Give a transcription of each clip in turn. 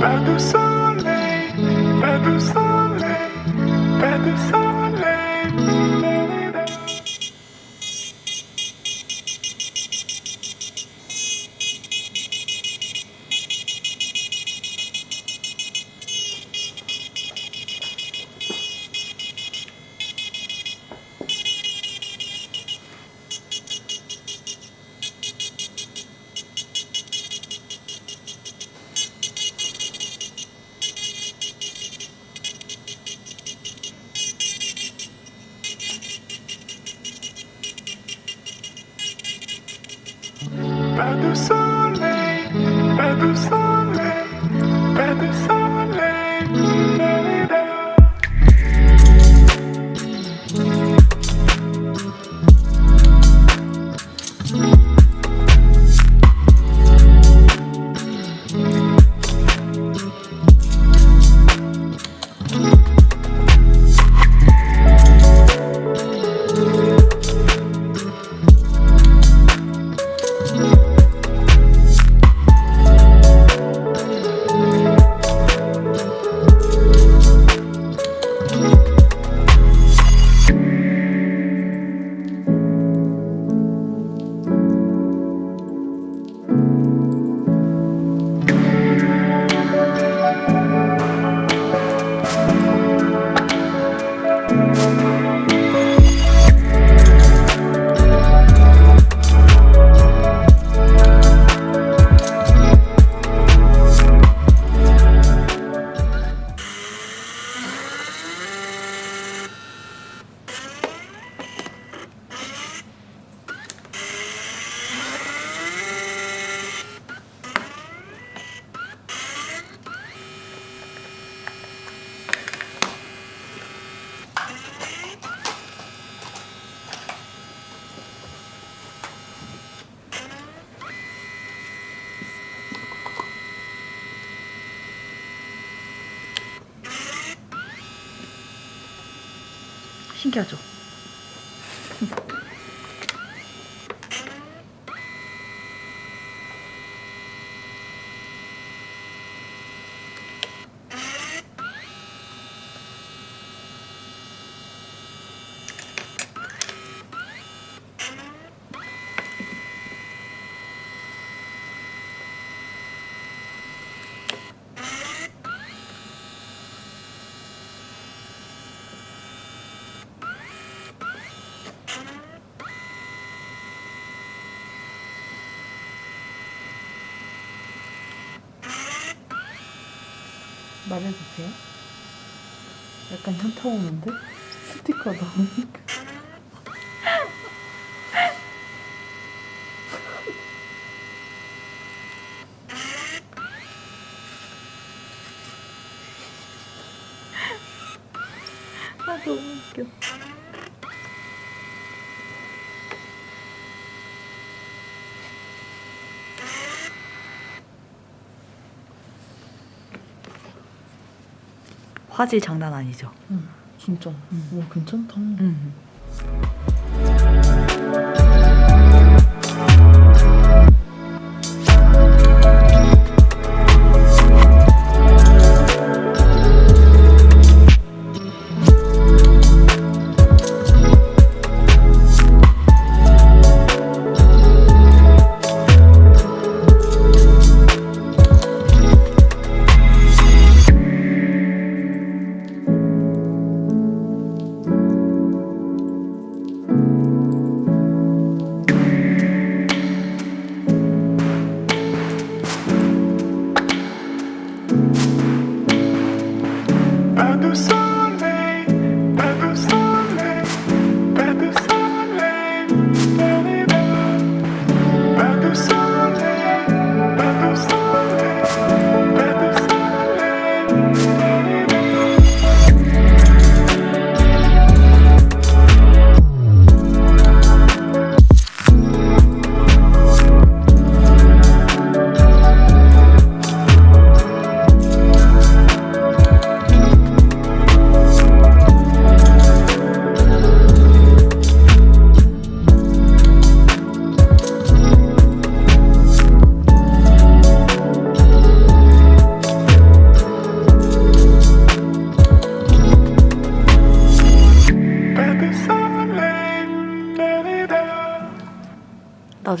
Pas de soleil, pas de soleil, pas de soleil. Pas de soleil, pas de soleil, pas de soleil. 신기하죠? 말해도 돼요? 약간 현타 오는데? 스티커 나오니까 아 너무 웃겨 화질 장난 아니죠? 응, 진짜. 와, 괜찮다. 음. Music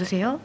주세요.